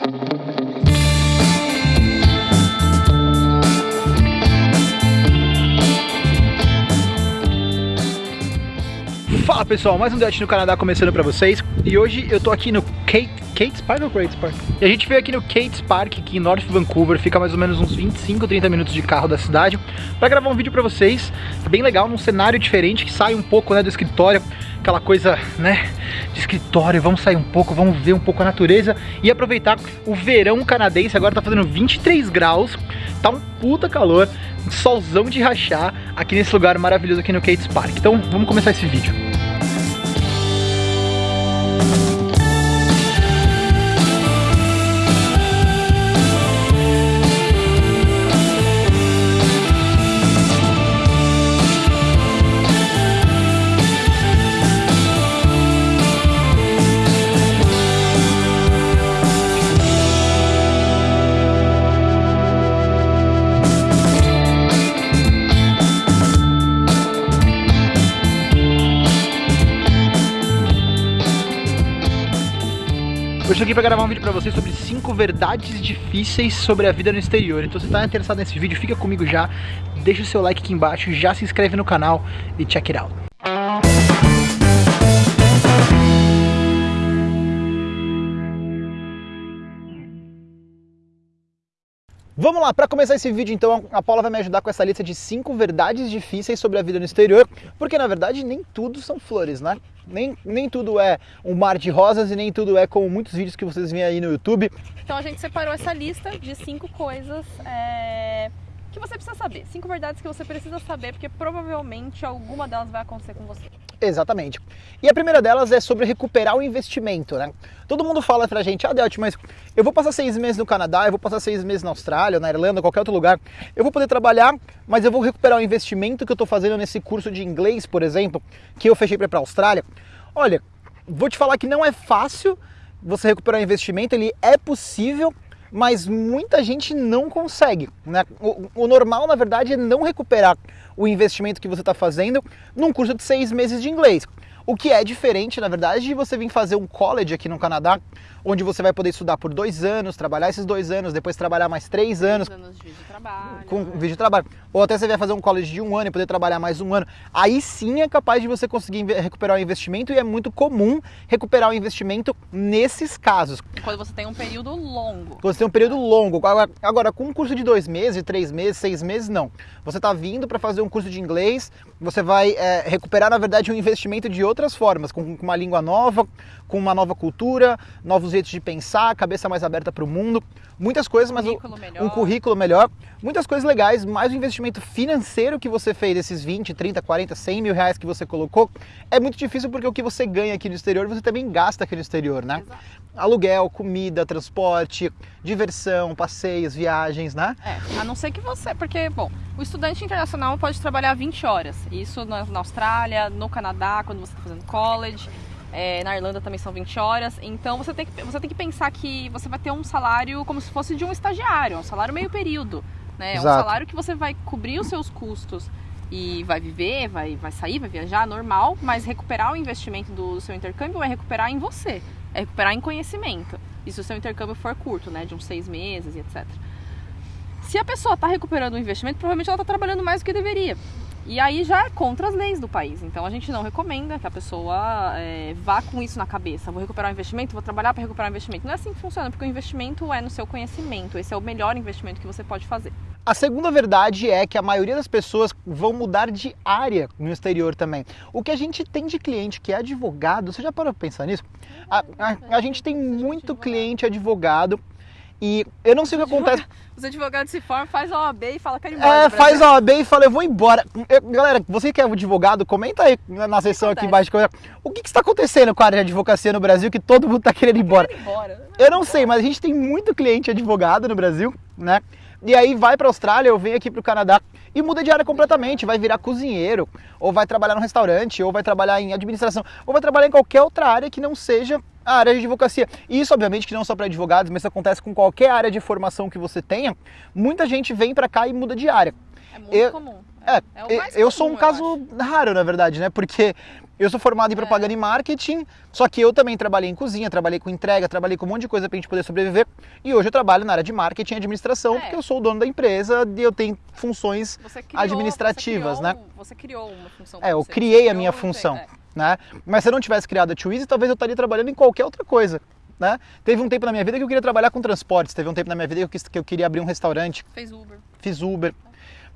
Thank you. Fala pessoal, mais um Dutch no Canadá começando pra vocês. E hoje eu tô aqui no Kate, Kate's Park ou Great Park? E a gente veio aqui no Kate's Park, aqui em North Vancouver. Fica mais ou menos uns 25, 30 minutos de carro da cidade Pra gravar um vídeo pra vocês. Bem legal, num cenário diferente Que sai um pouco né, do escritório. Aquela coisa, né, de escritório. Vamos sair um pouco, vamos ver um pouco a natureza E aproveitar o verão canadense. Agora tá fazendo 23 graus. Tá um puta calor solzão de rachar aqui nesse lugar maravilhoso aqui no Kate's Park. Então vamos começar esse vídeo. Aqui para gravar um vídeo para vocês sobre 5 verdades difíceis sobre a vida no exterior. Então se está interessado nesse vídeo, fica comigo já, deixa o seu like aqui embaixo, já se inscreve no canal e check it out. Vamos lá, para começar esse vídeo então, a Paula vai me ajudar com essa lista de 5 verdades difíceis sobre a vida no exterior, porque na verdade nem tudo são flores, né? Nem, nem tudo é um mar de rosas e nem tudo é como muitos vídeos que vocês veem aí no YouTube. Então a gente separou essa lista de 5 coisas é, que você precisa saber. 5 verdades que você precisa saber, porque provavelmente alguma delas vai acontecer com você. Exatamente. E a primeira delas é sobre recuperar o investimento, né? Todo mundo fala pra gente, ah, Delt, mas eu vou passar seis meses no Canadá, eu vou passar seis meses na Austrália, na Irlanda, qualquer outro lugar, eu vou poder trabalhar, mas eu vou recuperar o investimento que eu tô fazendo nesse curso de inglês, por exemplo, que eu fechei pra pra Austrália. Olha, vou te falar que não é fácil você recuperar o investimento, ele é possível, mas muita gente não consegue. Né? O, o, normal, na verdade, é não recuperar o investimento que você está fazendo num curso de seis meses de inglês. O que é diferente, na verdade, de você vir fazer um college aqui no Canadá, onde você vai poder estudar por dois anos, trabalhar esses dois anos, depois trabalhar mais três anos. anos de vídeo de trabalho. Com né? vídeo de trabalho. Ou até você vai fazer um college de um ano e poder trabalhar mais um ano. Aí sim é capaz de você conseguir recuperar o investimento e é muito comum recuperar o investimento nesses casos. Quando você tem um período longo. Quando você tem um período longo. Agora, agora com um curso de dois meses, três meses, seis meses, não. Você está vindo para fazer um curso de inglês, você vai é, recuperar, na verdade, um investimento de outras formas, com, com uma língua nova, com uma nova cultura, novos jeitos de pensar, cabeça mais aberta para o mundo, muitas coisas, um mas currículo um currículo melhor, muitas coisas legais, mais o investimento financeiro que você fez, esses 20, 30, 40, 100 mil reais que você colocou, é muito difícil porque o que você ganha aqui no exterior, você também gasta aqui no exterior, né? Exato. Aluguel, comida, transporte, diversão, passeios, viagens, né? É, a não ser que você, porque, bom, o estudante internacional pode trabalhar 20 horas, isso na, na Austrália, no Canadá, quando você está fazendo college, é, na Irlanda também são 20 horas. Então você tem, que, você tem que pensar que você vai ter um salário como se fosse de um estagiário, um salário meio período. Né? É um salário que você vai cobrir os seus custos e vai viver, vai, vai sair, vai viajar, normal, mas recuperar o investimento do seu intercâmbio é recuperar em você, é recuperar em conhecimento. E se o seu intercâmbio for curto, né, de uns seis meses e etc. Se a pessoa está recuperando o investimento, provavelmente ela está trabalhando mais do que deveria. E aí já é contra as leis do país. Então a gente não recomenda que a pessoa é, vá com isso na cabeça. Vou recuperar o investimento, vou trabalhar para recuperar o investimento. Não é assim que funciona, porque o investimento é no seu conhecimento. Esse é o melhor investimento que você pode fazer. A segunda verdade é que a maioria das pessoas vão mudar de área no exterior também. O que a gente tem de cliente que é advogado, você já parou para pensar nisso? A, a, a gente tem muito cliente advogado e eu não sei o que acontece. Os advogados se formam, faz a OAB e fala que quer embora. É, faz a OAB e fala, eu vou embora. Eu, galera, você que é advogado, comenta aí na seção aqui embaixo. O que, que está acontecendo com a área de advocacia no Brasil que todo mundo está querendo ir embora? Querendo ir embora. Eu não sei, mas a gente tem muito cliente advogado no Brasil, né? E aí vai para a Austrália ou vem aqui para o Canadá e muda de área completamente, vai virar cozinheiro, ou vai trabalhar no restaurante, ou vai trabalhar em administração, ou vai trabalhar em qualquer outra área que não seja a área de advocacia. E isso, obviamente, que não só para advogados, mas isso acontece com qualquer área de formação que você tenha. Muita gente vem para cá e muda de área. É muito eu, comum. É, é eu sou um caso raro, na verdade, né? Porque Eu sou formado em propaganda e marketing, só que eu também trabalhei em cozinha, trabalhei com entrega, trabalhei com um monte de coisa pra gente poder sobreviver. E hoje eu trabalho na área de marketing e administração, É. porque eu sou o dono da empresa e eu tenho funções criou, administrativas, você né? criou, Você criou uma função. É, eu criei a minha função, é. Né? Mas se eu não tivesse criado a Twizy, talvez eu estaria trabalhando em qualquer outra coisa, né? Teve um tempo na minha vida que eu queria trabalhar com transportes, teve um tempo na minha vida que eu, quis- que eu queria abrir um restaurante, Fez Uber. fiz Uber.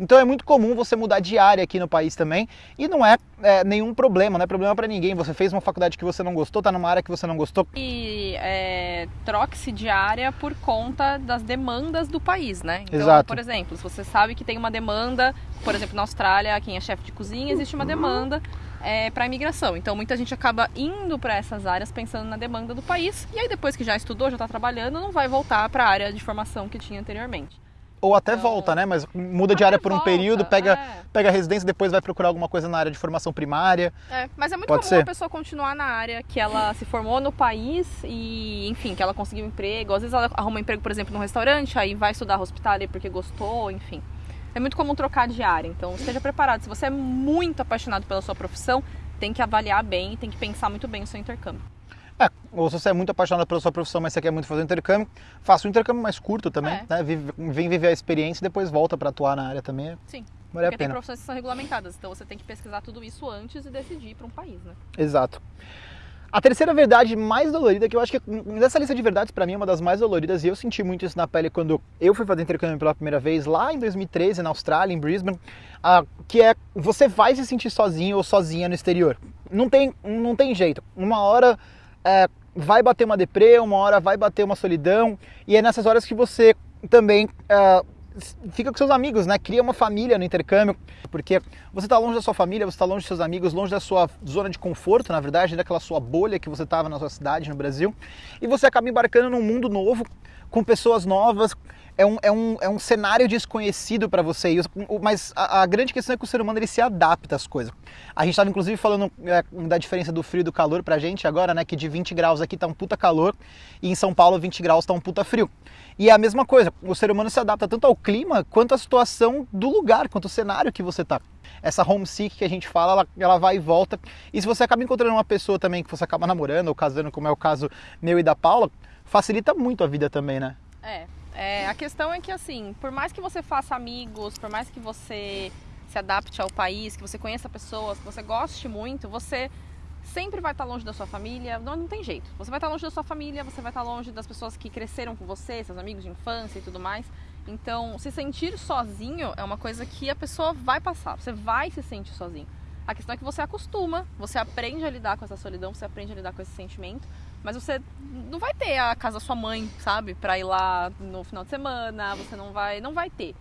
Então é muito comum você mudar de área aqui no país também e não é, é, nenhum problema, não é problema pra ninguém. Você fez uma faculdade que você não gostou, tá numa área que você não gostou. E é, troque-se de área por conta das demandas do país, né? Então, Exato. por exemplo, se você sabe que tem uma demanda, por exemplo, na Austrália, quem é chefe de cozinha, existe uma demanda é, para imigração. Então, muita gente acaba indo para essas áreas pensando na demanda do país e aí depois que já estudou, já está trabalhando, não vai voltar para a área de formação que tinha anteriormente. Ou até Então- volta, né? Mas muda de área por um volta, período, pega, é. pega a residência, depois vai procurar alguma coisa na área de formação primária. É, mas é muito Pode comum ser. a pessoa continuar na área que ela se formou no país e, enfim, que ela conseguiu um emprego. Às vezes ela arruma um emprego, por exemplo, num restaurante, aí vai estudar hospitality porque gostou, enfim. É muito comum trocar de área, então esteja preparado. Se você é muito apaixonado pela sua profissão, tem que avaliar bem, tem que pensar muito bem o seu intercâmbio. É, ou se você é muito apaixonado pela sua profissão, mas você quer muito fazer um intercâmbio, faça um intercâmbio mais curto também, É. né? Vive- Vem viver a experiência e depois volta para atuar na área também. Sim. Vale a Porque tem pena. profissões que são regulamentadas, então você tem que pesquisar tudo isso antes e decidir para um país, né? Exato. A terceira verdade mais dolorida, que eu acho que dessa lista de verdades para mim é uma das mais doloridas, e eu senti muito isso na pele quando eu fui fazer intercâmbio pela primeira vez lá em 2013 na Austrália, em Brisbane, que é você vai se sentir sozinho ou sozinha no exterior. Não tem, não tem jeito. Uma hora é, vai bater uma deprê, uma hora vai bater uma solidão, e é nessas horas que você também ah, fica com seus amigos, né? Cria uma família no intercâmbio, porque você está longe da sua família, você está longe dos seus amigos, longe da sua zona de conforto, na verdade, daquela sua bolha que você estava na sua cidade, no Brasil, e você acaba embarcando num mundo novo, com pessoas novas. É um, é um, é um cenário desconhecido para você, mas a, a grande questão é que o ser humano ele se adapta às coisas. A gente estava inclusive falando é, da diferença do frio e do calor pra gente agora, né? Que de 20 graus aqui tá um puta calor e em São Paulo 20 graus tá um puta frio. E é a mesma coisa, o ser humano se adapta tanto ao clima quanto à situação do lugar, quanto ao cenário que você tá. Essa homesick que a gente fala, ela, ela vai e volta. E se você acaba encontrando uma pessoa também que você acaba namorando ou casando, como é o caso meu e da Paula, facilita muito a vida também, né? É, é, a questão é que assim, por mais que você faça amigos, por mais que você se adapte ao país, que você conheça pessoas, que você goste muito, você sempre vai estar longe da sua família, não, não tem jeito. Você vai estar longe da sua família, você vai estar longe das pessoas que cresceram com você, seus amigos de infância e tudo mais. Então, se sentir sozinho é uma coisa que a pessoa vai passar, você vai se sentir sozinho. A questão é que você acostuma, você aprende a lidar com essa solidão, você aprende a lidar com esse sentimento, mas você não vai ter a casa da sua mãe, sabe? Pra ir lá no final de semana, você não vai, não vai ter.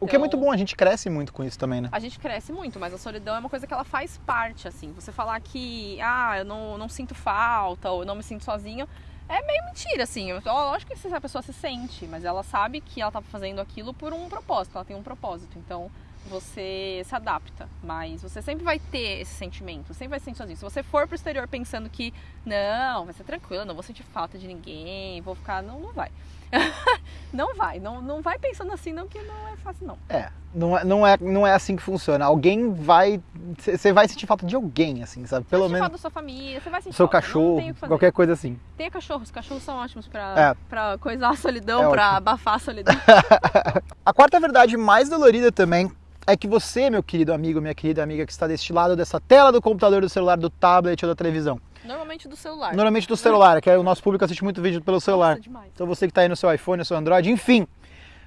O que é muito Então, bom, a gente cresce muito com isso também, né? a gente cresce muito, mas a solidão é uma coisa que ela faz parte, assim. Você falar que, ah, eu não, não sinto falta, ou eu não me sinto sozinho, é meio mentira, assim. Eu- Lógico que a pessoa se sente, mas ela sabe que ela tá fazendo aquilo por um propósito, ela tem um propósito. Então, você se adapta, mas você sempre vai ter esse sentimento, sempre vai se sentir sozinho. Se você for pro exterior pensando que, não, vai ser tranquilo, não vou sentir falta de ninguém, vou ficar. Não, não vai. não vai, não, não vai pensando assim, não, que não é fácil, não. É, não é, não é, não é assim que funciona. Alguém vai. Você vai sentir falta de alguém, assim, sabe? Pelo Você vai menos falar da sua família, você vai sentir seu falta, cachorro, qualquer coisa assim. Tem cachorros, os cachorros são ótimos pra, É. pra coisar a solidão, É pra ótimo. abafar a solidão. A quarta verdade mais dolorida também é que você, meu querido amigo, minha querida amiga que está deste lado dessa tela do computador, do celular, do tablet ou da televisão, Normalmente do celular. normalmente do celular, que é o nosso público assiste muito vídeo pelo celular. Nossa, demais. Então você que está aí no seu iPhone, no seu Android, enfim,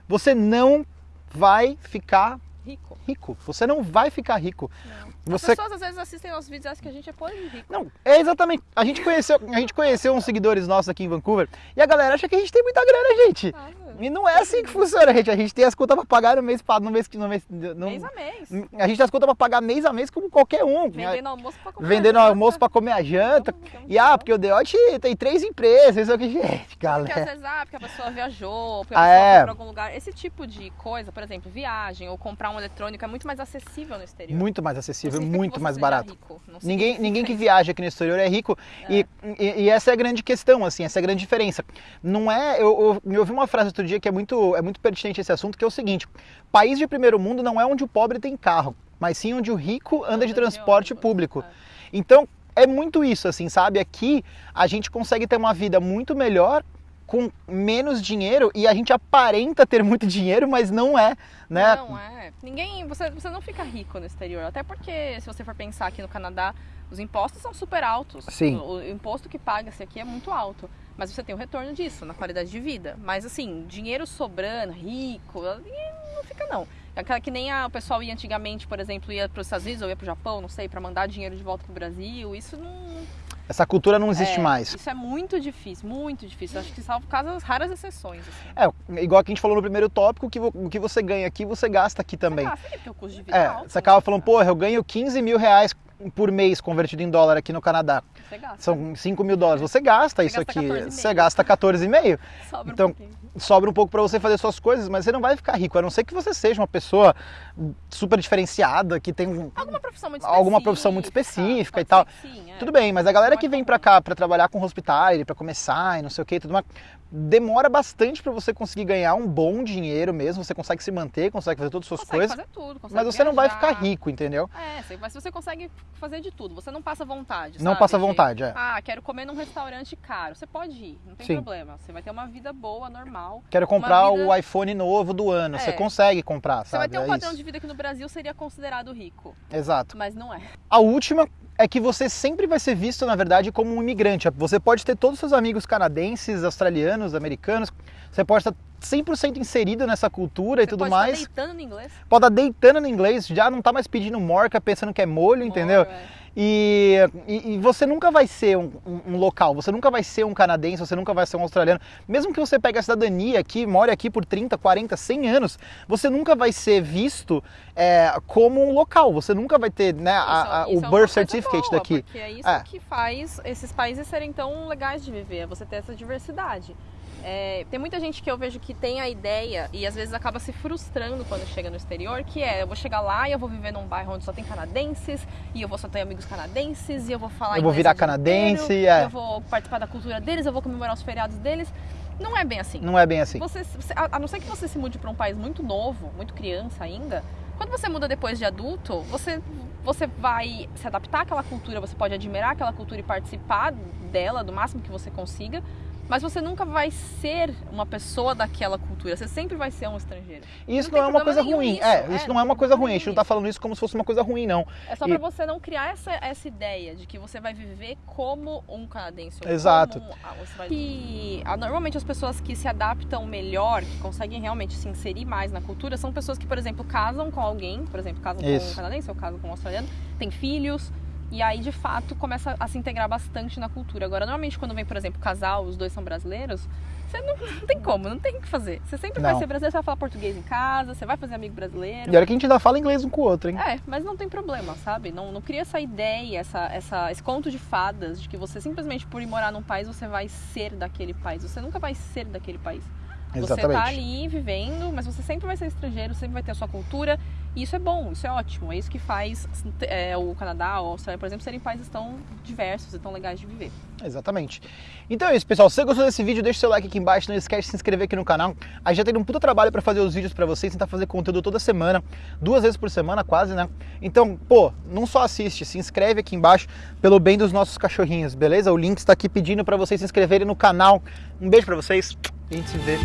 você não vai ficar Rico. rico. Você não vai ficar rico. Não. Você As pessoas às vezes assistem nossos vídeos e acham que a gente é podre de rico. Não, é exatamente. A gente conheceu, a gente conheceu uns seguidores nossos aqui em Vancouver e a galera acha que a gente tem muita grana, gente. Ah, E não é assim que funciona, gente. A gente tem as contas pra pagar no mês, no mês que no mês, no, mês a mês. a gente tem as contas pra pagar mês a mês como qualquer um. Vendendo almoço pra comer. Vendendo almoço pra comer a janta. E ah, porque o Deote tem três empresas, isso aqui, gente, Porque às galera. vezes, ah, porque a pessoa viajou, porque Ah, a pessoa é. foi pra algum lugar. Esse tipo de coisa, por exemplo, viagem ou comprar um eletrônico é muito mais acessível no exterior. Muito mais acessível, que muito mais barato. Ninguém, significa ninguém que viaja aqui no exterior é rico e, e, e essa é a grande questão, assim, essa é a grande diferença. Não é, eu, eu, eu ouvi uma frase outro dia que é muito, é muito pertinente esse assunto, que é o seguinte: país de primeiro mundo não é onde o pobre tem carro, mas sim onde o rico anda de transporte público. é. Então, é muito isso, assim, sabe? Aqui a gente consegue ter uma vida muito melhor com menos dinheiro e a gente aparenta ter muito dinheiro, mas não é, né? Não é. Ninguém, você, você não fica rico no exterior, até porque se você for pensar aqui no Canadá, os impostos são super altos. Sim. O, o imposto que paga-se aqui é muito alto, mas você tem o retorno disso na qualidade de vida. Mas assim, dinheiro sobrando, rico, não fica não. Aquela que nem a, o pessoal ia antigamente, por exemplo, ia para os Estados Unidos ou ia para o Japão, não sei, para mandar dinheiro de volta para o Brasil. Isso não, Essa cultura não existe é, mais. Isso é muito difícil, muito difícil. Acho que salvo casos, raras exceções. Assim. É, igual que a gente falou no primeiro tópico, que o que você ganha aqui, você gasta aqui também. Você gasta, porque o custo de vida É, é alto. você acaba né? falando, porra, eu ganho 15 mil reais por mês convertido em dólar aqui no Canadá. Você gasta. São 5 mil dólares. Você gasta Você isso gasta aqui. 14,5. Você gasta 14,5. Sobra então, um pouquinho. Sobra um pouco para você fazer suas coisas, mas você não vai ficar rico, a não ser que você seja uma pessoa super diferenciada, que tem um. Alguma profissão muito específica. Alguma profissão muito específica e tal. que sim, é. Tudo bem, mas a galera Não é que vem pra cá pra trabalhar com hospitality, pra começar e não sei o que, tudo mais, demora bastante pra você conseguir ganhar um bom dinheiro mesmo, você consegue se manter, consegue fazer todas as suas Consegue coisas, fazer tudo, consegue mas você não vai viajar. ficar rico, entendeu? É, mas você consegue fazer de tudo. Você não passa vontade. Não sabe? passa De, vontade, é. Ah, quero comer num restaurante caro. Você pode ir, não tem Sim. problema. Você vai ter uma vida boa, normal. Quero comprar vida- o iPhone novo do ano, você É. consegue comprar, Você vai sabe? ter um É padrão isso. de vida que no Brasil seria considerado rico, Exato. mas não é. A última é que você sempre vai ser visto, na verdade, como um imigrante. Você pode ter todos os seus amigos canadenses, australianos, americanos, você pode estar 100% inserido nessa cultura e Você tudo pode mais. estar deitando no inglês. Pode estar deitando no inglês, já não tá mais pedindo morca, pensando que é molho, entendeu? É. E, e- e você nunca vai ser um, um- um local, você nunca vai ser um canadense, você nunca vai ser um australiano. Mesmo que você pegue a cidadania aqui, more aqui por 30, 40, 100 anos, você nunca vai ser visto é, como um local. Você nunca vai ter né, a- a- isso o é birth certificate boa, daqui. Porque é isso É. que faz esses países serem tão legais de viver, é você ter essa diversidade. É, tem muita gente que eu vejo que tem a ideia e às vezes acaba se frustrando quando chega no exterior, que é, eu vou chegar lá e eu vou viver num bairro onde só tem canadenses, e eu vou só ter amigos canadenses, e eu vou falar Eu vou virar canadense, inteiro, é. eu vou participar da cultura deles, eu vou comemorar os feriados deles. Não é bem assim. Não é bem assim. Você, a não ser que você se mude para um país muito novo, muito criança ainda, quando você muda depois de adulto, você, você vai se adaptar àquela cultura, você pode admirar aquela cultura e participar dela do máximo que você consiga, mas você nunca vai ser uma pessoa daquela cultura, você sempre vai ser um estrangeiro. Isso não não, tem é uma problema coisa nenhum ruim. nisso, É, é, isso não não é uma coisa ruim. A gente não tá falando isso como se fosse uma coisa ruim, não. É só E- pra você não criar essa, essa ideia de que você vai viver como um canadense. Exato. Um. E ah, normalmente as pessoas que se adaptam melhor, que conseguem realmente se inserir mais na cultura, são pessoas que, por exemplo, casam com alguém, por exemplo, casam com Isso. um canadense ou casam com um australiano, tem filhos. E aí, de fato, começa a se integrar bastante na cultura. Agora, normalmente, quando vem, por exemplo, casal, os dois são brasileiros, você não, não tem como, não tem o que fazer. Você sempre vai Não. ser brasileiro, você vai falar português em casa, você vai fazer amigo brasileiro. E olha que a gente ainda fala inglês um com o outro, hein? É, mas não tem problema, sabe? Não, não cria essa ideia, essa, essa, esse conto de fadas de que você simplesmente por ir morar num país você vai ser daquele país. Você nunca vai ser daquele país. Você tá Exatamente. ali vivendo, mas você sempre vai ser estrangeiro, sempre vai ter a sua cultura. E isso é bom, isso é ótimo. É isso que faz é, o Canadá a Austrália, por exemplo, serem países tão diversos e tão legais de viver. Exatamente. Então é isso, pessoal. Se você gostou desse vídeo, deixa o seu like aqui embaixo. Não esquece de se inscrever aqui no canal. A gente já tem um puta trabalho pra fazer os vídeos pra vocês, tentar fazer conteúdo toda semana, duas vezes por semana, quase, né? Então, pô, não só assiste, se inscreve aqui embaixo pelo bem dos nossos cachorrinhos, beleza? O link está aqui pedindo pra vocês se inscreverem no canal. Um beijo pra vocês. A gente se vê.